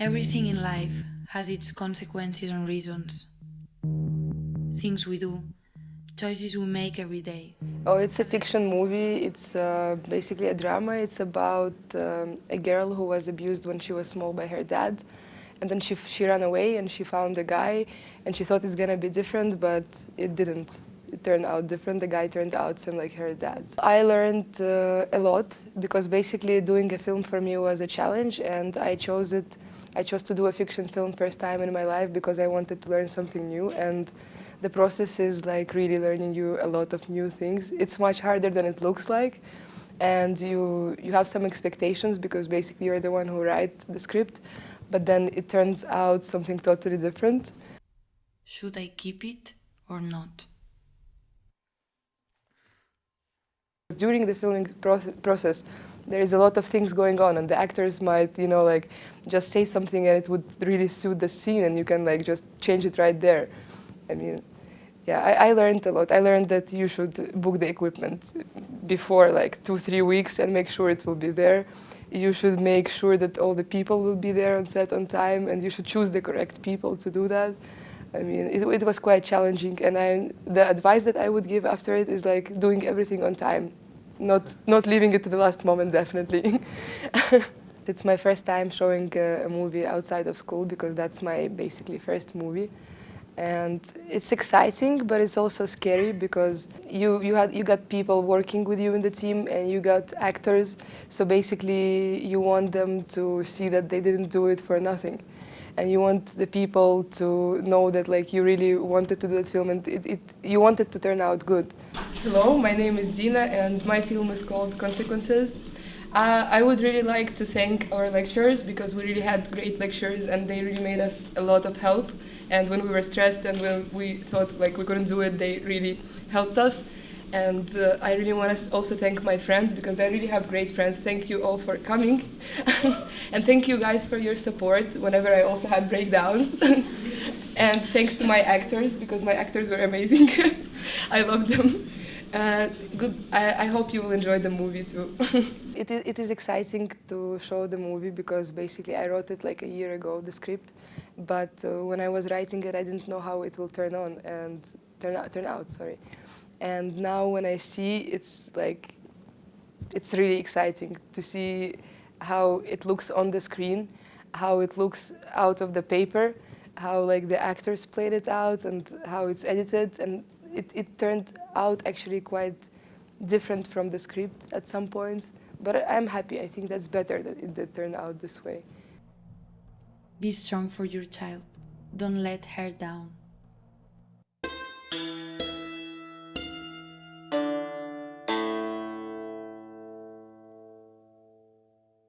Everything in life has its consequences and reasons. Things we do, choices we make every day. Oh, it's a fiction movie. It's uh, basically a drama. It's about um, a girl who was abused when she was small by her dad. And then she, she ran away and she found a guy and she thought it's gonna be different, but it didn't. It turned out different. The guy turned out same like her dad. I learned uh, a lot because basically doing a film for me was a challenge and I chose it I chose to do a fiction film first time in my life because I wanted to learn something new and the process is like really learning you a lot of new things. It's much harder than it looks like and you, you have some expectations because basically you're the one who write the script but then it turns out something totally different. Should I keep it or not? During the filming process, there is a lot of things going on and the actors might, you know, like just say something and it would really suit the scene and you can like just change it right there. I mean, yeah, I, I learned a lot. I learned that you should book the equipment before like two, three weeks and make sure it will be there. You should make sure that all the people will be there on set on time and you should choose the correct people to do that. I mean, it, it was quite challenging and I, the advice that I would give after it is like doing everything on time not, not leaving it to the last moment, definitely. it's my first time showing a, a movie outside of school because that's my basically first movie. And it's exciting but it's also scary because you you had you got people working with you in the team and you got actors. So basically you want them to see that they didn't do it for nothing. And you want the people to know that like you really wanted to do that film and it, it you want it to turn out good Hello, my name is Dina and my film is called Consequences. Uh, I would really like to thank our lecturers because we really had great lectures and they really made us a lot of help. And when we were stressed and when we thought like we couldn't do it, they really helped us. And uh, I really want to also thank my friends because I really have great friends. Thank you all for coming. and thank you guys for your support whenever I also had breakdowns. and thanks to my actors because my actors were amazing. I love them. Uh, good. I, I, hope you will enjoy the movie too. it, is, it is exciting to show the movie because basically I wrote it like a year ago, the script, but uh, when I was writing it, I didn't know how it will turn on and turn out. Turn out, sorry. And now when I see, it's like, it's really exciting to see how it looks on the screen, how it looks out of the paper, how like the actors played it out and how it's edited and it, it turned out actually quite different from the script at some points, but I'm happy. I think that's better that it did turn out this way. Be strong for your child. Don't let her down.